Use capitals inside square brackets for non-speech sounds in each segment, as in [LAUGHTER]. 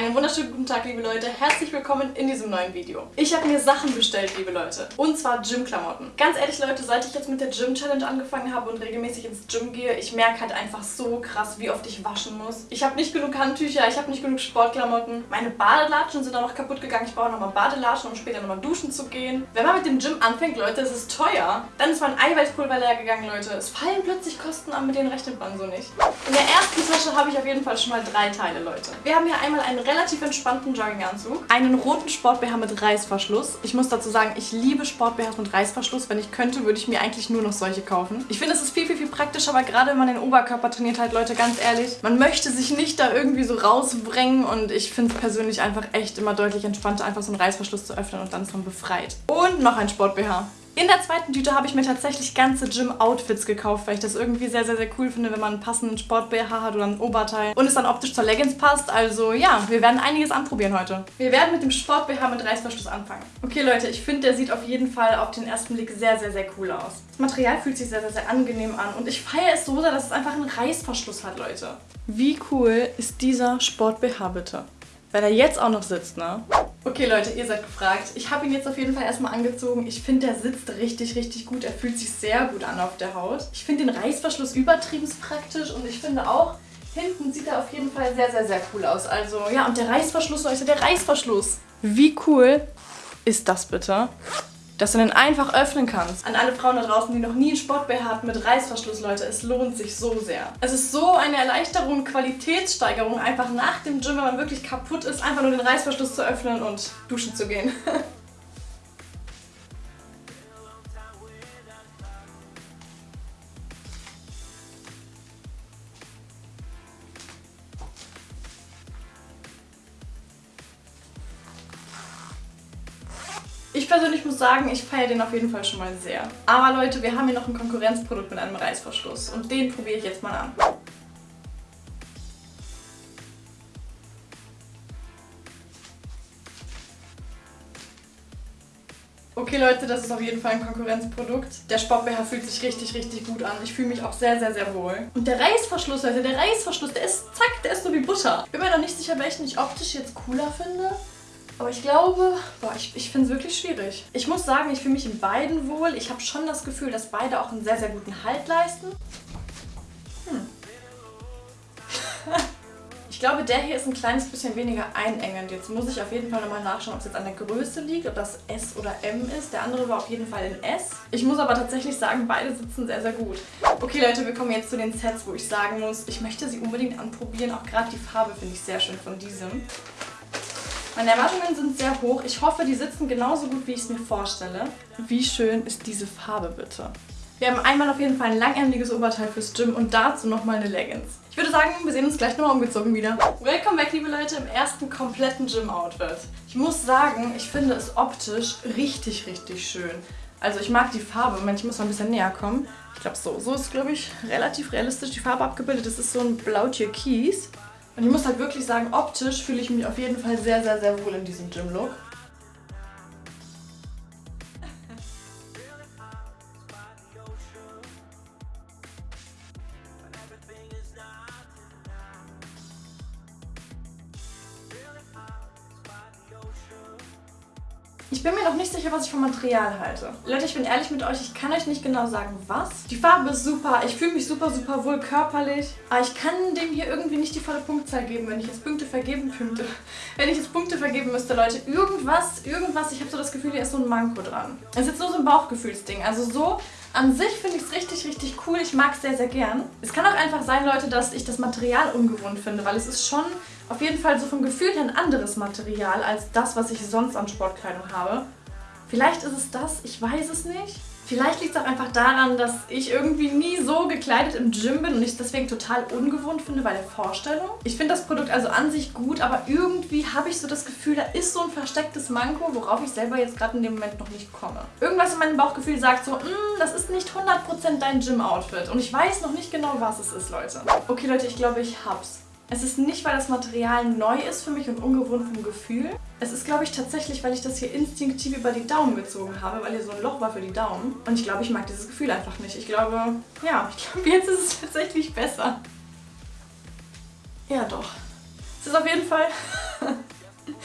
Einen wunderschönen guten Tag, liebe Leute. Herzlich willkommen in diesem neuen Video. Ich habe mir Sachen bestellt, liebe Leute. Und zwar Gym-Klamotten. Ganz ehrlich, Leute, seit ich jetzt mit der Gym-Challenge angefangen habe und regelmäßig ins Gym gehe, ich merke halt einfach so krass, wie oft ich waschen muss. Ich habe nicht genug Handtücher, ich habe nicht genug Sportklamotten. Meine Badelatschen sind auch noch kaputt gegangen. Ich brauche nochmal Badelatschen, um später nochmal duschen zu gehen. Wenn man mit dem Gym anfängt, Leute, es ist teuer. Dann ist mein Eiweißpulver leer gegangen, Leute. Es fallen plötzlich Kosten an, mit denen rechnet man so nicht. In der ersten Tasche habe ich auf jeden Fall schon mal drei Teile, Leute. Wir haben hier einmal einen relativ entspannten Jogginganzug, einen roten Sport-BH mit Reißverschluss. Ich muss dazu sagen, ich liebe Sport-BHs mit Reißverschluss. Wenn ich könnte, würde ich mir eigentlich nur noch solche kaufen. Ich finde, es ist viel, viel, viel praktischer, weil gerade wenn man den Oberkörper trainiert halt, Leute, ganz ehrlich, man möchte sich nicht da irgendwie so rausbringen und ich finde es persönlich einfach echt immer deutlich entspannter, einfach so einen Reißverschluss zu öffnen und dann ist man befreit. Und noch ein Sport-BH. In der zweiten Tüte habe ich mir tatsächlich ganze Gym-Outfits gekauft, weil ich das irgendwie sehr, sehr, sehr cool finde, wenn man einen passenden Sport-BH hat oder ein Oberteil und es dann optisch zur Leggings passt. Also ja, wir werden einiges anprobieren heute. Wir werden mit dem Sport-BH mit Reißverschluss anfangen. Okay Leute, ich finde, der sieht auf jeden Fall auf den ersten Blick sehr, sehr, sehr cool aus. Das Material fühlt sich sehr, sehr, sehr angenehm an und ich feiere es so sehr, dass es einfach einen Reißverschluss hat, Leute. Wie cool ist dieser Sport-BH bitte? Wenn er jetzt auch noch sitzt, ne? Okay, Leute, ihr seid gefragt. Ich habe ihn jetzt auf jeden Fall erstmal angezogen. Ich finde, der sitzt richtig, richtig gut. Er fühlt sich sehr gut an auf der Haut. Ich finde den Reißverschluss übertrieben praktisch und ich finde auch, hinten sieht er auf jeden Fall sehr, sehr, sehr cool aus. Also, ja, und der Reißverschluss, Leute, der Reißverschluss. Wie cool ist das bitte? Dass du den einfach öffnen kannst. An alle Frauen da draußen, die noch nie einen Sport-BH hatten mit Reißverschluss, Leute, es lohnt sich so sehr. Es ist so eine Erleichterung, Qualitätssteigerung, einfach nach dem Gym, wenn man wirklich kaputt ist, einfach nur den Reißverschluss zu öffnen und duschen zu gehen. [LAUGHS] persönlich muss sagen, ich feiere den auf jeden Fall schon mal sehr. Aber Leute, wir haben hier noch ein Konkurrenzprodukt mit einem Reißverschluss und den probiere ich jetzt mal an. Okay Leute, das ist auf jeden Fall ein Konkurrenzprodukt. Der Sport-BH fühlt sich richtig, richtig gut an. Ich fühle mich auch sehr, sehr, sehr wohl. Und der Reißverschluss, Leute, der Reißverschluss, der ist, zack, der ist so wie Butter. Ich bin mir noch nicht sicher, welchen ich optisch jetzt cooler finde. Aber ich glaube, boah, ich, ich finde es wirklich schwierig. Ich muss sagen, ich fühle mich in beiden wohl. Ich habe schon das Gefühl, dass beide auch einen sehr, sehr guten Halt leisten. Hm. [LAUGHS] ich glaube, der hier ist ein kleines bisschen weniger einengend. Jetzt muss ich auf jeden Fall nochmal nachschauen, ob es jetzt an der Größe liegt, ob das S oder M ist. Der andere war auf jeden Fall in S. Ich muss aber tatsächlich sagen, beide sitzen sehr, sehr gut. Okay, Leute, wir kommen jetzt zu den Sets, wo ich sagen muss, ich möchte sie unbedingt anprobieren. Auch gerade die Farbe finde ich sehr schön von diesem. Meine Erwartungen sind sehr hoch. Ich hoffe, die sitzen genauso gut, wie ich es mir vorstelle. Wie schön ist diese Farbe bitte? Wir haben einmal auf jeden Fall ein langärmeliges Oberteil fürs Gym und dazu nochmal eine Leggings. Ich würde sagen, wir sehen uns gleich nochmal umgezogen wieder. Welcome back, liebe Leute, im ersten kompletten Gym-Outfit. Ich muss sagen, ich finde es optisch richtig, richtig schön. Also ich mag die Farbe. Moment, ich muss mal ein bisschen näher kommen. Ich glaube, so, so ist, glaube ich, relativ realistisch die Farbe abgebildet. Das ist so ein blau-türkis. Und ich muss halt wirklich sagen, optisch fühle ich mich auf jeden Fall sehr, sehr, sehr wohl in diesem Gym-Look. Ich bin mir noch nicht sicher, was ich vom Material halte. Leute, ich bin ehrlich mit euch, ich kann euch nicht genau sagen, was. Die Farbe ist super, ich fühle mich super, super wohl körperlich. Aber ich kann dem hier irgendwie nicht die volle Punktzahl geben, wenn ich jetzt Punkte vergeben könnte. [LAUGHS] Wenn ich jetzt Punkte vergeben müsste, Leute. Irgendwas, irgendwas, ich habe so das Gefühl, hier ist so ein Manko dran. Es ist jetzt nur so ein Bauchgefühlsding. Also so an sich finde ich es richtig, richtig cool. Ich mag es sehr, sehr gern. Es kann auch einfach sein, Leute, dass ich das Material ungewohnt finde, weil es ist schon auf jeden Fall so vom Gefühl her ein anderes Material als das, was ich sonst an Sportkleidung habe. Vielleicht ist es das, ich weiß es nicht. Vielleicht liegt es auch einfach daran, dass ich irgendwie nie so gekleidet im Gym bin und ich es deswegen total ungewohnt finde bei der Vorstellung. Ich finde das Produkt also an sich gut, aber irgendwie habe ich so das Gefühl, da ist so ein verstecktes Manko, worauf ich selber jetzt gerade in dem Moment noch nicht komme. Irgendwas in meinem Bauchgefühl sagt so, mm, das ist nicht 100% dein Gym-Outfit und ich weiß noch nicht genau, was es ist, Leute. Okay, Leute, ich glaube, ich hab's. Es ist nicht, weil das Material neu ist für mich und ungewohnt vom Gefühl. Es ist, glaube ich, tatsächlich, weil ich das hier instinktiv über die Daumen gezogen habe, weil hier so ein Loch war für die Daumen. Und ich glaube, ich mag dieses Gefühl einfach nicht. Ich glaube, ja, ich glaube, jetzt ist es tatsächlich besser. Ja, doch. Es ist auf jeden Fall [LAUGHS]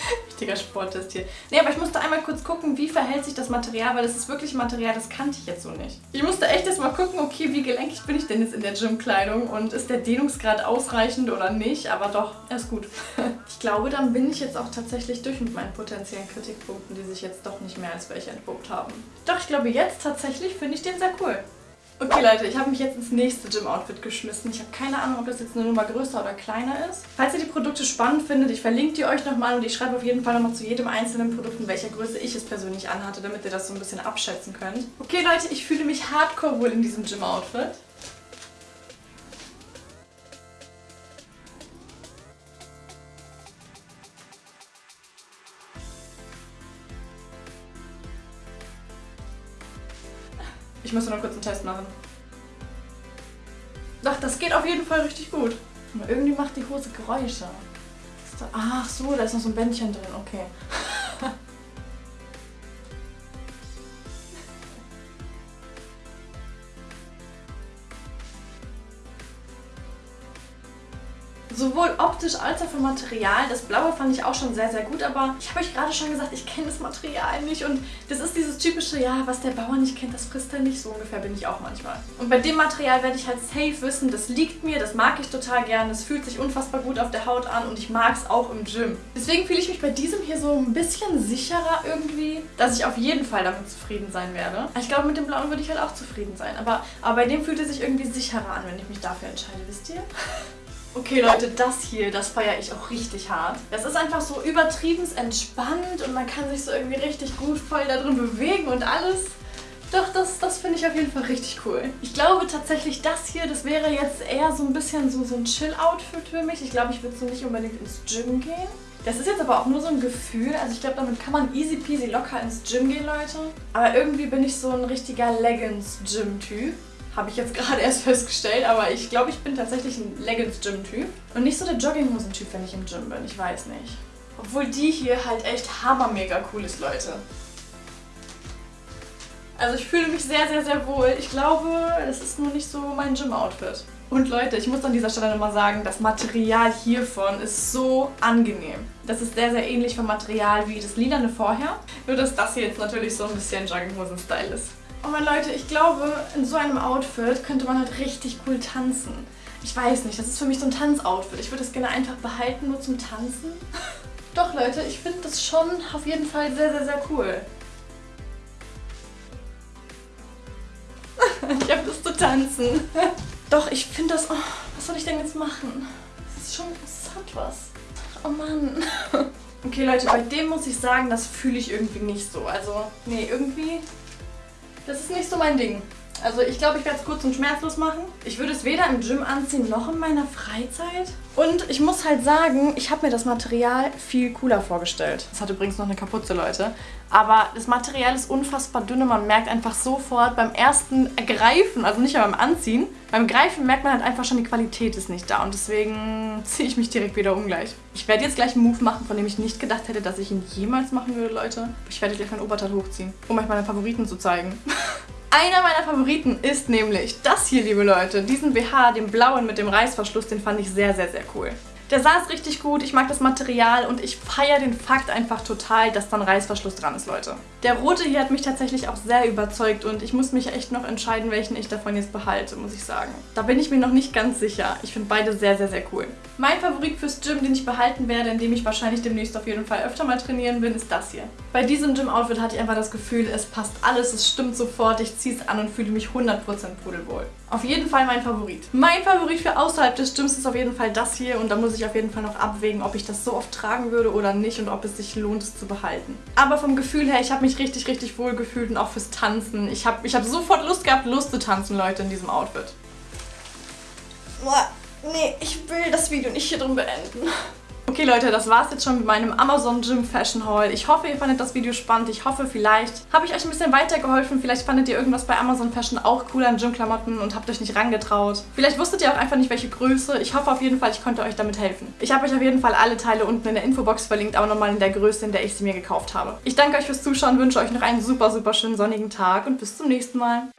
[LAUGHS] richtiger Sporttest hier. Nee, aber ich musste einmal kurz gucken, wie verhält sich das Material, weil das ist wirklich Material, das kannte ich jetzt so nicht. Ich musste echt erst mal gucken, okay, wie gelenkig bin ich denn jetzt in der Gymkleidung und ist der Dehnungsgrad ausreichend oder nicht, aber doch, er ist gut. [LAUGHS] ich glaube, dann bin ich jetzt auch tatsächlich durch mit meinen potenziellen Kritikpunkten, die sich jetzt doch nicht mehr als welche entpuppt haben. Doch, ich glaube, jetzt tatsächlich finde ich den sehr cool. Okay Leute, ich habe mich jetzt ins nächste Gym-Outfit geschmissen. Ich habe keine Ahnung, ob das jetzt eine Nummer größer oder kleiner ist. Falls ihr die Produkte spannend findet, ich verlinke die euch nochmal und ich schreibe auf jeden Fall nochmal zu jedem einzelnen Produkt, in welcher Größe ich es persönlich anhatte, damit ihr das so ein bisschen abschätzen könnt. Okay Leute, ich fühle mich hardcore wohl in diesem Gym-Outfit. Ich muss nur kurz einen Test machen. Doch, das geht auf jeden Fall richtig gut. Irgendwie macht die Hose Geräusche. Ach so, da ist noch so ein Bändchen drin. Okay. Sowohl optisch als auch vom Material. Das Blaue fand ich auch schon sehr, sehr gut, aber ich habe euch gerade schon gesagt, ich kenne das Material nicht und das ist dieses typische, ja, was der Bauer nicht kennt, das frisst er nicht. So ungefähr bin ich auch manchmal. Und bei dem Material werde ich halt safe wissen, das liegt mir, das mag ich total gern, das fühlt sich unfassbar gut auf der Haut an und ich mag es auch im Gym. Deswegen fühle ich mich bei diesem hier so ein bisschen sicherer irgendwie, dass ich auf jeden Fall damit zufrieden sein werde. Ich glaube, mit dem Blauen würde ich halt auch zufrieden sein, aber, aber bei dem fühlt es sich irgendwie sicherer an, wenn ich mich dafür entscheide, wisst ihr? [LAUGHS] Okay Leute, das hier, das feiere ich auch richtig hart. Das ist einfach so übertrieben entspannt und man kann sich so irgendwie richtig gut voll da drin bewegen und alles. Doch, das, das finde ich auf jeden Fall richtig cool. Ich glaube tatsächlich, das hier, das wäre jetzt eher so ein bisschen so, so ein Chill-Outfit für mich. Ich glaube, ich würde so nicht unbedingt ins Gym gehen. Das ist jetzt aber auch nur so ein Gefühl. Also ich glaube, damit kann man easy peasy locker ins Gym gehen, Leute. Aber irgendwie bin ich so ein richtiger Leggings-Gym-Typ. Habe ich jetzt gerade erst festgestellt, aber ich glaube, ich bin tatsächlich ein Leggings-Gym-Typ. Und nicht so der Jogginghosen-Typ, wenn ich im Gym bin. Ich weiß nicht. Obwohl die hier halt echt hammermega cool ist, Leute. Also ich fühle mich sehr, sehr, sehr wohl. Ich glaube, es ist nur nicht so mein Gym-Outfit. Und Leute, ich muss an dieser Stelle nochmal sagen, das Material hiervon ist so angenehm. Das ist sehr, sehr ähnlich vom Material wie das lilane vorher. Nur, dass das hier jetzt natürlich so ein bisschen Jogginghosen-Style ist. Oh mein Leute, ich glaube, in so einem Outfit könnte man halt richtig cool tanzen. Ich weiß nicht, das ist für mich so ein Tanzoutfit. Ich würde das gerne einfach behalten, nur zum Tanzen. [LAUGHS] Doch Leute, ich finde das schon auf jeden Fall sehr, sehr, sehr cool. [LAUGHS] ich habe Lust zu tanzen. [LAUGHS] Doch, ich finde das... Oh, was soll ich denn jetzt machen? Das ist schon... Das hat was. Oh Mann. okay Leute, bei dem muss ich sagen, das fühle ich irgendwie nicht so. Also, nee, irgendwie das ist nicht so mein Ding. Also ich glaube, ich werde es kurz und schmerzlos machen. Ich würde es weder im Gym anziehen, noch in meiner Freizeit. Und ich muss halt sagen, ich habe mir das Material viel cooler vorgestellt. Das hat übrigens noch eine Kapuze, Leute. Aber das Material ist unfassbar dünn und man merkt einfach sofort beim ersten Greifen, also nicht beim Anziehen, beim Greifen merkt man halt einfach schon, die Qualität ist nicht da. Und deswegen [LAUGHS] ziehe ich mich direkt wieder ungleich. Ich werde jetzt gleich einen Move machen, von dem ich nicht gedacht hätte, dass ich ihn jemals machen würde, Leute. Ich werde gleich mein Oberteil hochziehen, um euch meine Favoriten zu zeigen. [LAUGHS] Einer meiner Favoriten ist nämlich das hier, liebe Leute. Diesen BH, den blauen mit dem Reißverschluss, den fand ich sehr, sehr, sehr cool. Der saß richtig gut, ich mag das Material und ich feiere den Fakt einfach total, dass da ein Reißverschluss dran ist, Leute. Der rote hier hat mich tatsächlich auch sehr überzeugt und ich muss mich echt noch entscheiden, welchen ich davon jetzt behalte, muss ich sagen. Da bin ich mir noch nicht ganz sicher. Ich finde beide sehr, sehr, sehr cool. Mein Favorit fürs Gym, den ich behalten werde, in dem ich wahrscheinlich demnächst auf jeden Fall öfter mal trainieren bin, ist das hier. Bei diesem Gym-Outfit hatte ich einfach das Gefühl, es passt alles, es stimmt sofort, ich ziehe es an und fühle mich 100% pudelwohl. Auf jeden Fall mein Favorit. Mein Favorit für außerhalb des Gyms ist auf jeden Fall das hier und da muss ich auf jeden Fall noch abwägen, ob ich das so oft tragen würde oder nicht und ob es sich lohnt, es zu behalten. Aber vom Gefühl her, ich habe mich richtig, richtig wohl gefühlt und auch fürs Tanzen. Ich habe ich hab sofort Lust gehabt, Lust zu tanzen, Leute, in diesem Outfit. Nee, ich will das Video nicht hier drin beenden. Okay Leute, das war's jetzt schon mit meinem Amazon Gym Fashion Haul. Ich hoffe, ihr fandet das Video spannend. Ich hoffe, vielleicht habe ich euch ein bisschen weitergeholfen. Vielleicht fandet ihr irgendwas bei Amazon Fashion auch cool an Gym-Klamotten und habt euch nicht rangetraut. Vielleicht wusstet ihr auch einfach nicht, welche Größe. Ich hoffe auf jeden Fall, ich konnte euch damit helfen. Ich habe euch auf jeden Fall alle Teile unten in der Infobox verlinkt, aber nochmal in der Größe, in der ich sie mir gekauft habe. Ich danke euch fürs Zuschauen, wünsche euch noch einen super, super schönen sonnigen Tag und bis zum nächsten Mal.